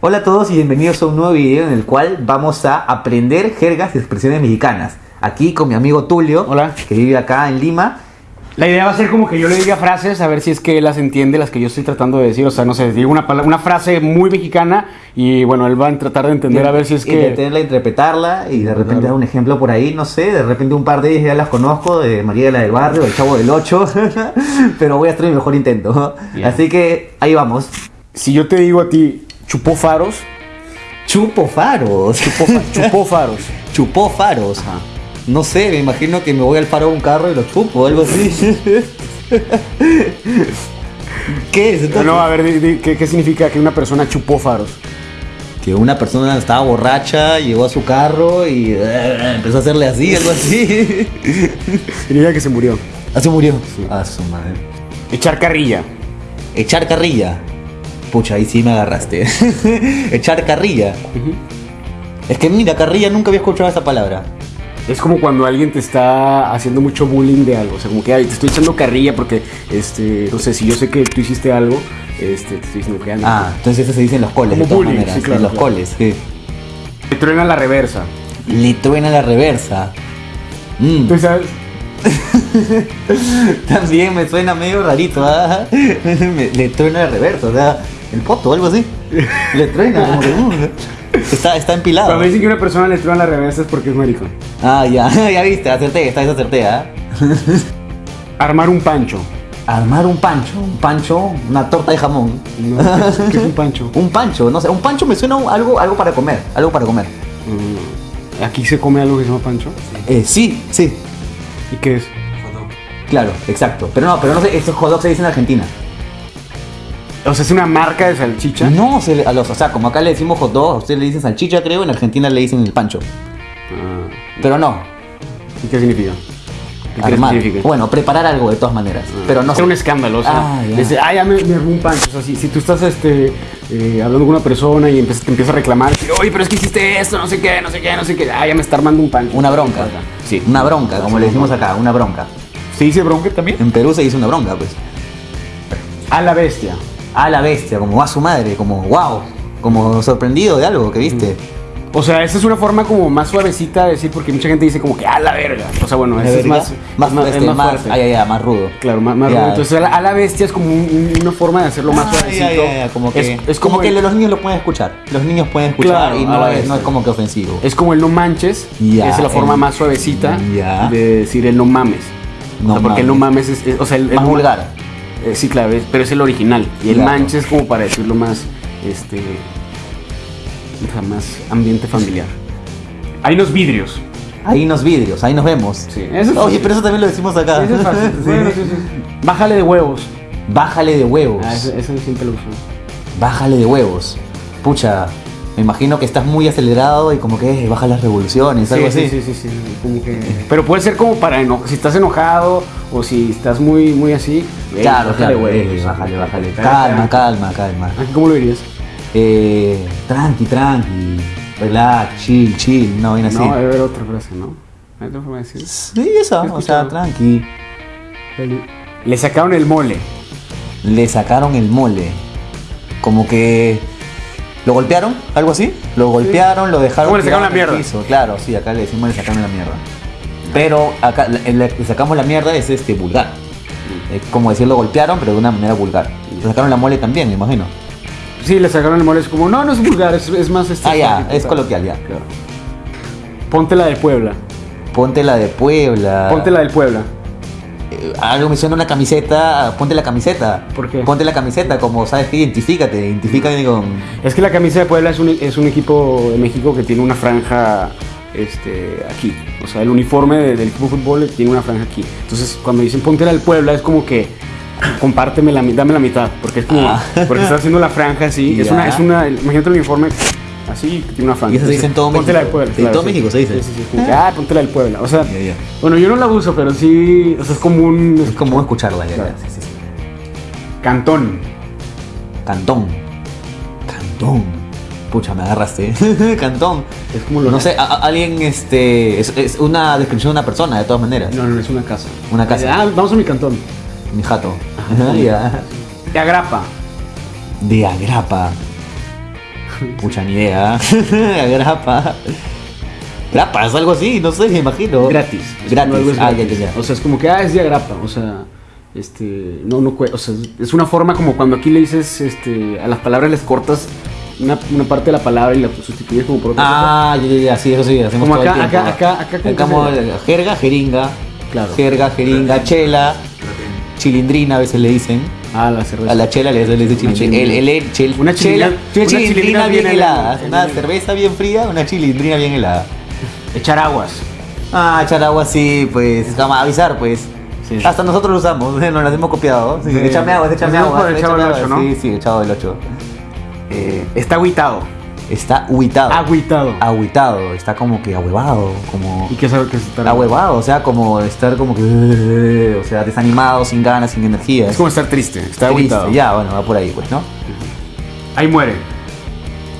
Hola a todos y bienvenidos a un nuevo video en el cual vamos a aprender jergas y expresiones mexicanas. Aquí con mi amigo Tulio, Hola. que vive acá en Lima. La idea va a ser como que yo le diga frases, a ver si es que él las entiende, las que yo estoy tratando de decir. O sea, no sé, digo una, frase muy mexicana y bueno, él va a tratar de entender a ver si es Y que... tenerla, interpretarla y de repente Claro. dar un ejemplo por ahí, no sé, de repente un par de ellas ya las conozco, de María la del Barrio, el Chavo del 8, pero voy a hacer mi mejor intento. Así que ahí vamos. Si yo te digo a ti, chupó faros, Chupo faros. chupó, chupó faros. Chupó faros. Ajá. No sé, me imagino que me voy al faro de un carro y lo chupo o algo así. ¿Qué es? entonces? No, a ver, di- di- ¿qué, qué significa que una persona chupó faros? Que una persona estaba borracha, llegó a su carro y eh, empezó a hacerle así, algo así. Significa que se murió. Así murió. A su madre. Echar carrilla. Echar carrilla. Pucha, ahí sí me agarraste. Echar carrilla. Es que mira, carrilla nunca había escuchado esa palabra. Es como cuando alguien te está haciendo mucho bullying de algo. O sea, como que "Ay, te estoy echando carrilla porque, este, no sé, si yo sé que tú hiciste algo, este, te estoy diciendo que. Ah, entonces eso se dice en los coles, Como de todas bullying, maneras. sí, claro, en los claro. coles, sí. Te truena la reversa. Le truena la reversa. Mm. ¿Tú sabes? También me suena medio rarito, ¿ah? Me- Le truena la reversa, o sea, el poto o algo así. Le truena, como que. mm, Está, está empilado. Cuando dicen que una persona le truena la reversa es porque es maricón. Ah, ya, ya viste, acerté, esta vez acerté, ¿ah? Armar un pancho. Armar un pancho, un pancho, una torta de jamón. No, ¿qué, es- qué es un pancho? Un pancho, no sé, un pancho me suena a algo, algo para comer, algo para comer. Mm, Aquí se come algo que se llama pancho. Eh, sí, sí, ¿Y qué es? claro, exacto. Pero no, pero no sé, estos hot dogs se dicen en Argentina. O sea, es una marca de salchicha. No, se le- a los, o sea, como acá le decimos hot dog, a ustedes le dicen salchicha, creo, en Argentina le dicen el pancho. Ah, Pero no, ¿Y qué significa? ¿Qué crees que armar. significa? Bueno, preparar algo de todas maneras. Pero no Hacer un escándalo, o sea, Ah, ya. desde, ah, ya me, me armé un pancho. O sea, si, si tú estás este, eh, hablando con una persona y empiezas, te empieza a reclamar, oye, pero es que hiciste esto, no sé qué, no sé qué, no sé qué, ah, ya me está armando un pancho. Una bronca. Sí. Una bronca, como le decimos acá, una bronca. ¿Se dice bronca también? En Perú se dice una bronca, pues. A la bestia. A la bestia, como a su madre, como wow, como sorprendido de algo que viste. O sea, esa es una forma como más suavecita de decir, porque mucha gente dice como que a la verga. O sea, bueno, es más, más, más, este, es más fuerte. ay, ay, más rudo. Claro, más, más Ya. rudo. Entonces, a la, a la bestia es como un- un- una forma de hacerlo más Ah, suavecito. ya, ya, como que, es, es como, que el- los niños lo pueden escuchar. Los niños pueden escuchar Claro, y no es, no es como que ofensivo. Es como el no manches, Ya, es la forma el- más suavecita de decir el no mames. No o sea, porque el no mames es, o sea, el, el más vulgar. Eh, sí, claro, pero es el original. Y el Claro. manches es como para decirlo más, este, o sea, más ambiente familiar. Hay unos vidrios. Ahí nos vidrios, ahí nos vemos. Sí, eso es Oye, fácil. pero eso también lo decimos acá. Eso es fácil. Sí. Bueno, sí, sí. Bájale de huevos. Bájale de huevos. Ah, eso, eso siempre lo uso. Bájale de huevos. Pucha, me imagino que estás muy acelerado y como que eh, baja las revoluciones, algo sí, así. Sí, sí, sí, sí, como que- Pero puede ser como para eno- si estás enojado o si estás muy, muy así. ey, Claro, bájale claro. eh, bájale, bájale. Calma, calma, calma. ¿Cómo lo dirías? Eh, tranqui, tranqui. Relax, chill, chill. No, viene así. No, debe haber otra frase, ¿no? ¿Hay otra forma de decir? Sí, He o sea, tranqui. Le sacaron el mole. Le sacaron el mole. Como que. ¿Lo golpearon? ¿Algo así? Lo golpearon, lo dejaron. ¿Cómo le sacaron la en el mierda? piso. Claro, sí, acá le decimos le sacaron la mierda. Pero acá le, sacamos la mierda es este vulgar. Es como decir lo golpearon, pero de una manera vulgar. Le sacaron la mole también, me imagino. Sí, le sacaron el mole. Es como, no, no es vulgar, es, es más. Este, Ah, ya, es coloquial, ya. Claro. Ponte la de Puebla. Ponte la de Puebla. Ponte la del Puebla. Algo me suena una camiseta, ponte la camiseta. ¿Por qué? Ponte la camiseta, como sabes que identifícate, identifícate con. Es que la camisa de Puebla es un, es un equipo de México que tiene una franja este, aquí. O sea, el uniforme de- del equipo de fútbol tiene una franja aquí. Entonces, cuando dicen ponte la del Puebla, es como que compárteme la, mi- dame la mitad. Porque es como, Ah. porque está haciendo la franja así. Es una, es una, imagínate el uniforme así, que tiene una franja. Y eso se dice en todo ponte la del México. Puebla. En todo México se dice. Sí, sí, sí. Como que, ah, ponte la del Puebla. O sea, bueno, yo no la uso, pero sí, o sea, es como un Es como escucharla, ya, Claro. ya, sí, sí, sí. cantón. Cantón. Cantón. Pucha, me agarraste. Cantón. Es como lo No sé, a- a- alguien, este. Es, es una descripción de una persona, de todas maneras. No, no, es una casa. Una casa. Ah, vamos a mi cantón. Mi jato. Ya. De agrapa. De agrapa. Pucha, ni idea. grapa. Grapa, es algo así, no sé, me imagino. Gratis. Gratis. algo es Ah, ya, gratis. ya, ya. O sea, es como que, ah, es día grapa. O sea, este, no, no, o sea, es una forma como cuando aquí le dices, este, a las palabras les cortas una, una parte de la palabra y la sustituyes como por otra. Ah, ya, ya, ya, sí, eso sí, hacemos Como todo acá- el tiempo. acá- acá- acá, ¿cómo como jerga, jeringa. Claro. Jerga, jeringa, chela, chilindrina a veces le dicen. Ah, la cerveza. A la chela le, dice chilindrina. El, el, el- chel- Una chela, una chilindrina bien bien helada. Una cerveza bien fría, una chilindrina bien helada. Echar aguas. Ah, echar agua sí, pues, vamos a avisar, pues. Sí. Hasta nosotros lo usamos, nos lo hemos copiado. Sí. Échame agua, échame Hacemos agua. por el Chavo échame del agua. Ocho, ¿no? Sí, sí, el chavo del 8. Eh, está agüitado. Está huitado. Agüitado. Agüitado, está como que ahuevado, como ¿Y qué sabe que es estar ahuevado, o sea, como estar como que, o sea, desanimado, sin ganas, sin energía. Es como estar triste. Está Triste. Ya, bueno, va por ahí, pues, ¿no? Ahí muere.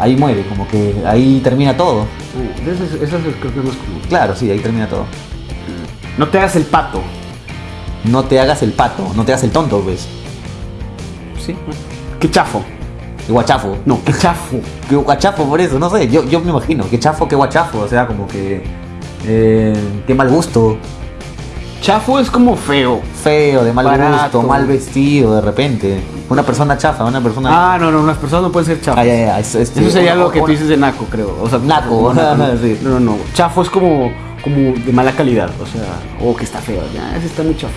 Ahí muere, como que ahí termina todo. Eso, es- eso es- creo que es más común. Claro, sí, ahí termina todo. No te hagas el pato. No te hagas el pato, no te hagas el tonto, pues. Sí. Qué chafo. Guachafo. No, qué chafo. Qué guachafo por eso, no sé, yo, yo me imagino, qué chafo, qué guachafo, o sea, como que... eh, qué mal gusto, Chafo es como feo. feo, de mal Barato. gusto, mal vestido de repente. Una persona chafa, una persona... Ah, no, no, las personas no pueden ser chafos. Ah, ya, ya, es- es- Eso sería una- lo que tú dices de naco, creo. O sea, Naco, sí. No, no, no. Chafo es como, como de mala calidad. O sea, o que está feo. Ya, ese está muy chafo.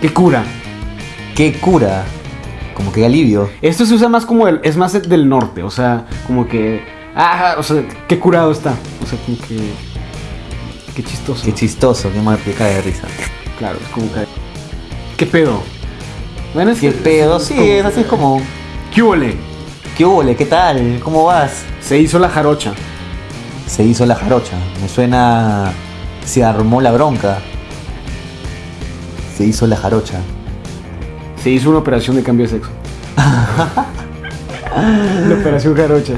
¿Qué cura? Qué cura, como que alivio. Esto se usa más como el, es más del norte, o sea, como que ah, o sea, qué curado está, o sea, como que qué chistoso. Qué chistoso, qué mal cae de risa. claro, es como que qué pedo. Bueno, es Qué que- pedo, sí, es así es como... ¿Qué huele? ¿Qué ole? ¿Qué tal? ¿Cómo vas? Se hizo la jarocha. Se hizo la jarocha. Me suena. Se armó la bronca. Se hizo la jarocha. Se hizo una operación de cambio de sexo. la operación jarocha.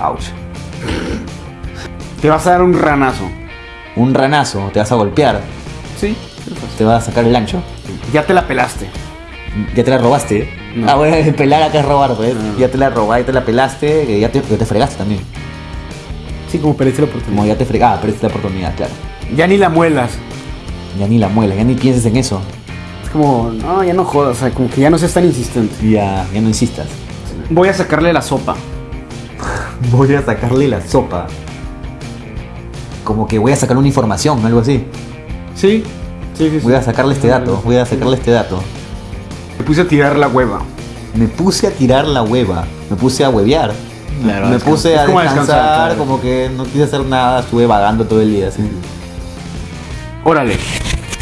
Ouch. Te vas a dar un ranazo. Un ranazo, te vas a golpear. Sí. Te vas a sacar el ancho. Ya te la pelaste. Ya te la robaste. No. Ah, bueno, pelar acá es robar, pues. No. Ya te la robaste, ya te la pelaste, que ya te, ya te fregaste también. Sí, como perdiste la Como oportunidad. ya te fregaste, ah, perdiste la oportunidad, claro. Ya ni la muelas. Ya ni la muela, ya ni pienses en eso. Es como, no, ya no jodas, o sea, como que ya no seas tan insistente. Ya, ya no insistas. Voy a sacarle la sopa. Voy a sacarle la sopa. Como que voy a sacar una información, algo así. Sí, sí, sí. Voy a sacarle este dato, voy a sacarle este dato. Me puse a tirar la hueva. Me puse a tirar la hueva, me puse a huevear. Claro, me puse a como descansar, descansar, claro. como que no quise hacer nada, estuve vagando todo el día así. Órale.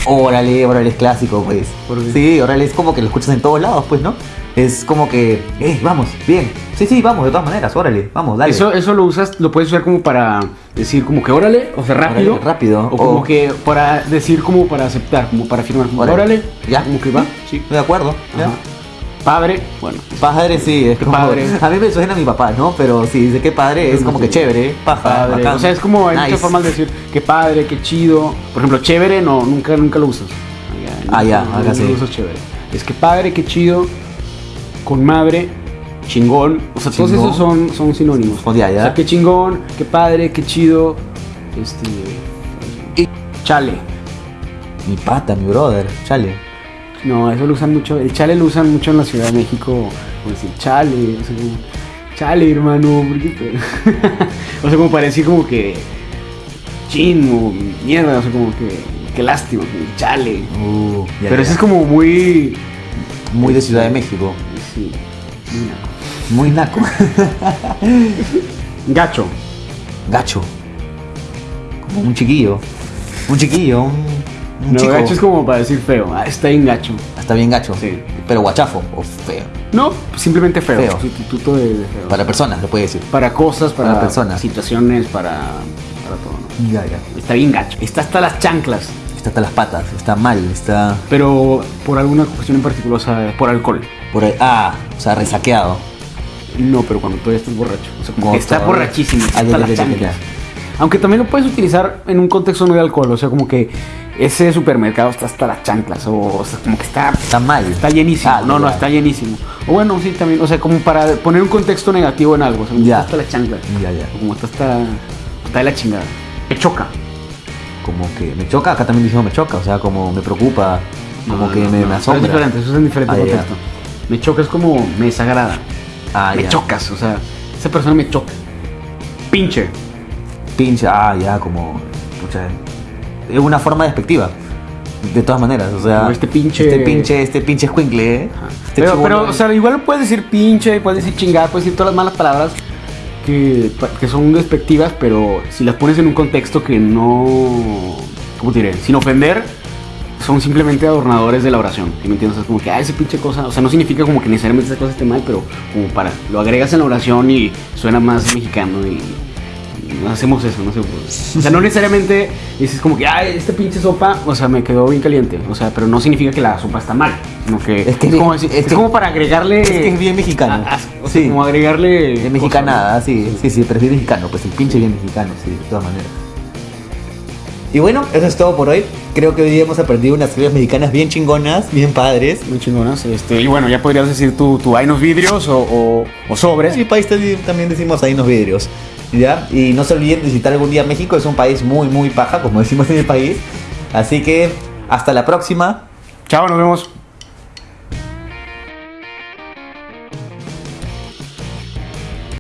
Órale, órale, es clásico, pues. Sí, órale, es como que lo escuchas en todos lados, pues, ¿no? Es como que, eh, vamos, bien. Sí, sí, vamos, de todas maneras, órale, vamos, dale. Eso, eso lo usas, lo puedes usar como para decir como que órale, o sea, rápido. Órale, rápido. O como que para decir como para aceptar, como para afirmar. Como, Órale. órale. Ya. Como que va. Sí. De acuerdo, ¿ya? Padre, bueno. Padre sí, es como, padre. A mí me suena a mi papá, ¿no? Pero si dice que padre es como que chévere, paja, Padre. O sea, es como hay Nice. muchas formas de decir qué padre, qué chido. Por ejemplo, chévere, no, nunca, nunca lo usas. Ah, ya, no, acá no sí. lo usas chévere. Es que padre, qué chido, con madre, chingón. O sea, todos esos son, son sinónimos. Oh, ya, ya. O sea, qué chingón, qué padre, qué chido. Este. Y- Chale. Mi pata, mi brother, chale. No, eso lo usan mucho. El chale lo usan mucho en la Ciudad de México. Como decir, chale. O sea, como, chale, hermano. ¿por qué te-?" o sea, como para decir como que. Chin o mierda. O sea, como que. Qué lástima, como chale. Uh, ya, Pero ya. eso es como muy. muy de Ciudad de México. Sí. muy naco. Muy naco. Gacho. Gacho. Como un chiquillo. Un chiquillo, un No, chico. gacho es como para decir feo. Ah, está bien gacho. Está bien gacho. Sí. Pero guachafo o feo. No, simplemente feo. Feo. Sustituto de, de feo. Para personas, se puede decir. Para cosas, para, Para personas. situaciones, para, para todo. ¿no? Ya, ya. Está bien gacho. Está hasta las chanclas. Está hasta las patas, está mal, está Pero por alguna cuestión en particular, o sea, por alcohol. por. Ah, o sea, resaqueado. No, pero cuando todavía estás borracho. O sea, como está borrachísimo. Ah, Hasta las chanclas. ya. Aunque también lo puedes utilizar en un contexto no de alcohol, o sea, como que ese supermercado está hasta las chanclas, o, o sea, como que está, Está mal. está llenísimo. Ah, no, no, está llenísimo. O bueno, sí, también, o sea, como para poner un contexto negativo en algo, o sea, como Ya. está hasta las chanclas. Ya, ya. O como está hasta, está de la chingada. Me choca. Como que me choca, acá también decimos me choca, o sea, como me preocupa, como No, que no, me, me pero asombra. Es diferente, eso es en diferente Ah, ya. contexto. Me choca es como me desagrada. Ah, me ya. chocas, o sea, esa persona me choca. Pinche. Pinche, ah, ya, como. pucha, es una forma despectiva. De todas maneras, o sea. Como este pinche- Este pinche, este pinche escuincle, ¿eh? Este Pero, pero, o sea, igual puedes decir pinche, puedes decir chingada, puedes decir todas las malas palabras que, que son despectivas, pero si las pones en un contexto que no. ¿Cómo te diré? Sin ofender, son simplemente adornadores de la oración. ¿sí me entiendes? Es como que, ah, esa pinche cosa. O sea, no significa como que necesariamente esa cosa esté mal, pero como para. Lo agregas en la oración y suena más mexicano y. Hacemos eso, no sé. pues. O sea, no necesariamente dices como que, ay, esta pinche sopa, o sea, me quedó bien caliente. O sea, pero no significa que la sopa está mal. Sino que Es que- como, decir- es es que- como para agregarle. Es que es bien mexicano. a- a- o sea, sí. como agregarle. Es mexicanada, sí, sí, sí, pero es bien mexicano, pues el pinche bien mexicano, sí, de todas maneras. Y bueno, eso es todo por hoy. Creo que hoy día hemos aprendido unas historias mexicanas bien chingonas, bien padres. Muy chingonas. Este, y bueno, ya podrías decir tu, tu hay unos vidrios o, o, o sobres. En mi país también decimos ahí unos vidrios. ¿Ya? Y no se olviden de visitar algún día México, es un país muy, muy paja, como decimos en el país. Así que hasta la próxima. Chao, nos vemos.